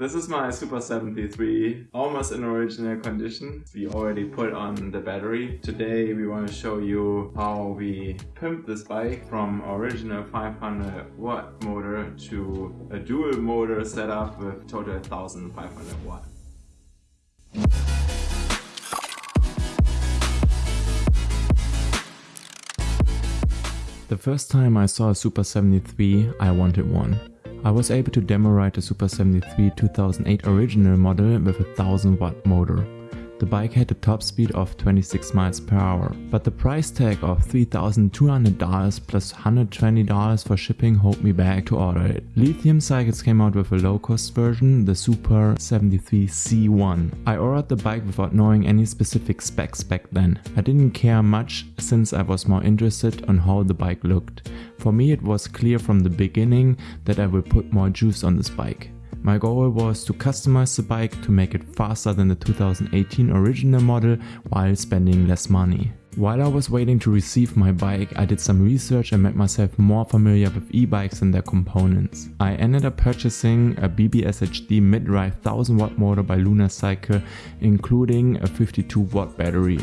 This is my Super 73, almost in original condition. We already put on the battery. Today we want to show you how we pimped this bike from original 500 watt motor to a dual motor setup with total 1500 watt. The first time I saw a Super 73, I wanted one. I was able to demo ride the Super 73 2008 original model with a 1000 watt motor. The bike had a top speed of 26 miles per hour, but the price tag of $3,200 plus $120 for shipping held me back to order it. Lithium Cycles came out with a low cost version, the Super 73 C1. I ordered the bike without knowing any specific specs back then. I didn't care much since I was more interested on how the bike looked. For me it was clear from the beginning that I will put more juice on this bike. My goal was to customize the bike to make it faster than the 2018 original model while spending less money. While I was waiting to receive my bike, I did some research and made myself more familiar with e-bikes and their components. I ended up purchasing a BBSHD mid-drive 1000 watt motor by Luna Cycle including a 52 watt battery.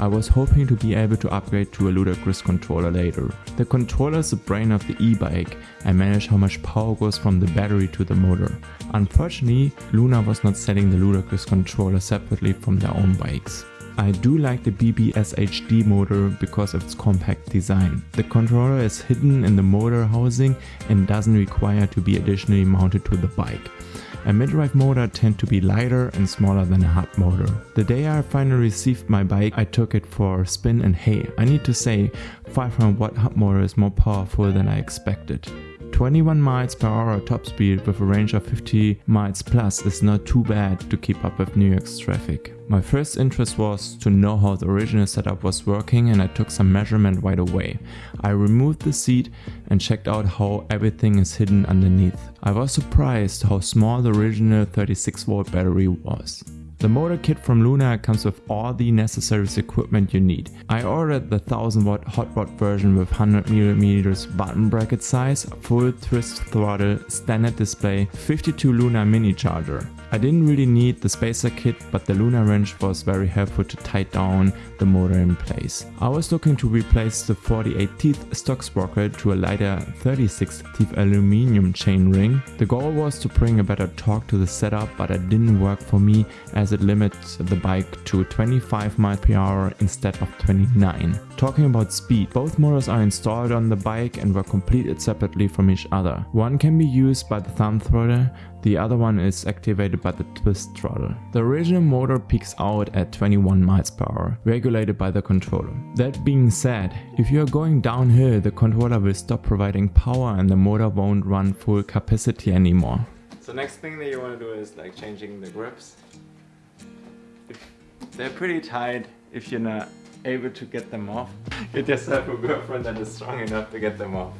I was hoping to be able to upgrade to a ludicrous controller later. The controller is the brain of the e-bike and manage how much power goes from the battery to the motor. Unfortunately, Luna was not selling the ludicrous controller separately from their own bikes. I do like the BBSHD motor because of its compact design. The controller is hidden in the motor housing and doesn't require to be additionally mounted to the bike. A mid-drive motor tend to be lighter and smaller than a hub motor. The day I finally received my bike I took it for a spin and hey, I need to say 500 watt hub motor is more powerful than I expected. 21 miles per hour top speed with a range of 50 miles plus is not too bad to keep up with New York's traffic. My first interest was to know how the original setup was working and I took some measurement right away. I removed the seat and checked out how everything is hidden underneath. I was surprised how small the original 36 volt battery was. The motor kit from Luna comes with all the necessary equipment you need. I ordered the 1000 watt hot rod version with 100mm bottom bracket size, full twist throttle, standard display, 52 Luna mini charger. I didn't really need the spacer kit but the Luna wrench was very helpful to tighten down the motor in place. I was looking to replace the 48 teeth stock sprocket to a lighter 36 teeth aluminum chain ring. The goal was to bring a better torque to the setup but it didn't work for me as it limits the bike to 25 miles per hour instead of 29. Talking about speed, both motors are installed on the bike and were completed separately from each other. One can be used by the thumb throttle, the other one is activated by the twist throttle. The original motor peaks out at 21 miles per hour, regulated by the controller. That being said, if you are going downhill the controller will stop providing power and the motor won't run full capacity anymore. So next thing that you want to do is like changing the grips. They're pretty tight if you're not able to get them off. Get yourself a girlfriend that is strong enough to get them off.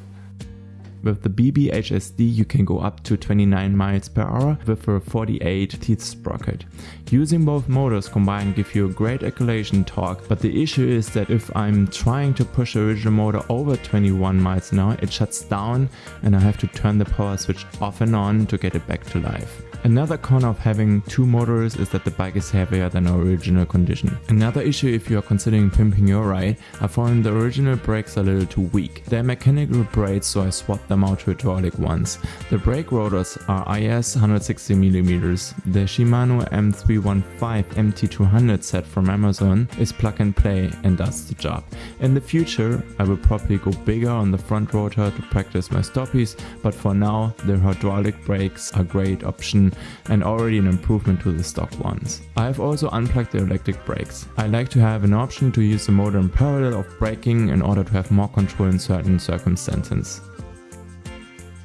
With the BBSHD you can go up to 29 miles per hour with a 48 teeth sprocket. Using both motors combined give you a great acceleration torque, but the issue is that if I'm trying to push the original motor over 21 miles an hour, it shuts down and I have to turn the power switch off and on to get it back to life. Another con of having two motors is that the bike is heavier than our original condition. Another issue if you are considering pimping your ride, I found the original brakes a little too weak. They're mechanical brakes so I swapped them out to hydraulic ones. The brake rotors are IS 160mm. The Shimano M315 MT200 set from Amazon is plug and play and does the job. In the future I will probably go bigger on the front rotor to practice my stoppies but for now the hydraulic brakes are a great option and already an improvement to the stock ones. I have also unplugged the electric brakes. I like to have an option to use the motor in parallel of braking in order to have more control in certain circumstances.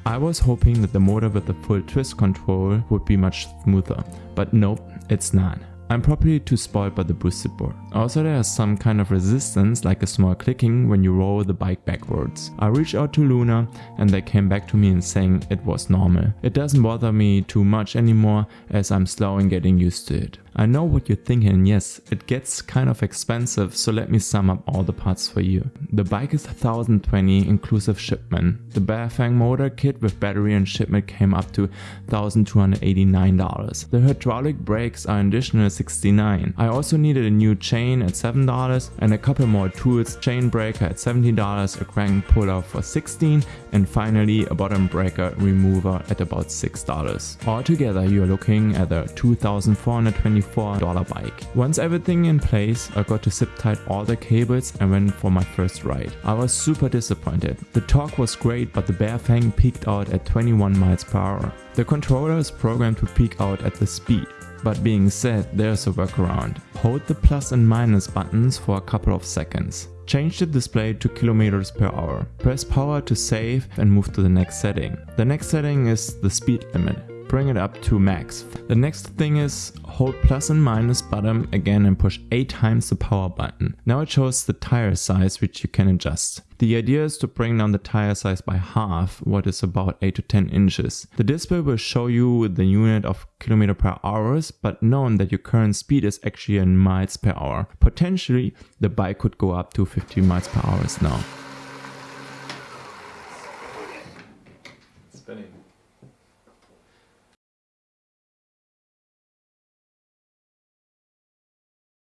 I was hoping that the motor with the full twist control would be much smoother, but nope, it's not. I'm probably too spoiled by the boosted board. Also there is some kind of resistance like a small clicking when you roll the bike backwards. I reached out to Luna and they came back to me and saying it was normal. It doesn't bother me too much anymore as I'm slow in getting used to it. I know what you're thinking, yes, it gets kind of expensive, so let me sum up all the parts for you. The bike is 1020 inclusive shipment. The Bafang motor kit with battery and shipment came up to $1,289. The hydraulic brakes are an additional 69. I also needed a new chain at $7 and a couple more tools, chain breaker at $70, a crank puller for 16 and finally a bottom breaker remover at about $6. Altogether you are looking at a 2420 $24 bike. Once everything in place, I got to zip tight all the cables and went for my first ride. I was super disappointed. The torque was great but the Bafang peaked out at 21 miles per hour. The controller is programmed to peak out at the speed. But being said, there's a workaround. Hold the plus and minus buttons for a couple of seconds. Change the display to kilometers per hour. Press power to save and move to the next setting. The next setting is the speed limit bring it up to max. The next thing is hold plus and minus button again and push 8 times the power button. Now it shows the tire size which you can adjust. The idea is to bring down the tire size by half, what is about 8 to 10 inches. The display will show you the unit of kilometer per hours, but known that your current speed is actually in miles per hour. Potentially, the bike could go up to 50 miles per hour now.